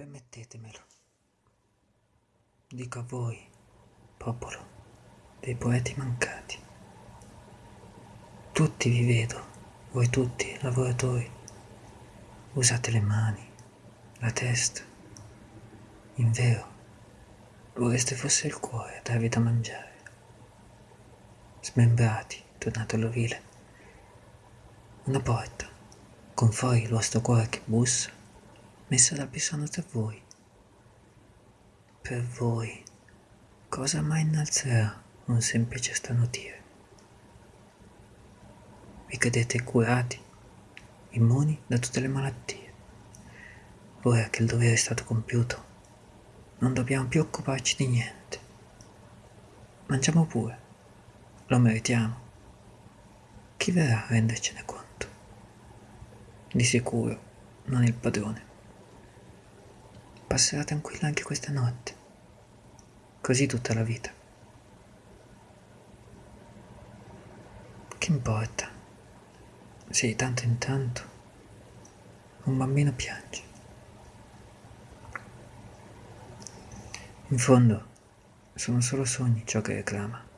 Permettetemelo. Dico a voi, popolo dei poeti mancati. Tutti vi vedo, voi tutti, lavoratori. Usate le mani, la testa. In vero, vorreste fosse il cuore a darvi da mangiare. Smembrati, tornate all'ovile. Una porta, con fuori il vostro cuore che bussa, messa dal bisogno tra voi. Per voi, cosa mai innalzerà un semplice starnutire? Vi credete curati, immuni da tutte le malattie. Ora che il dovere è stato compiuto, non dobbiamo più occuparci di niente. Mangiamo pure, lo meritiamo. Chi verrà a rendercene conto? Di sicuro non il padrone passerà tranquilla anche questa notte. Così tutta la vita. Che importa? Se di tanto in tanto un bambino piange. In fondo sono solo sogni ciò che reclama.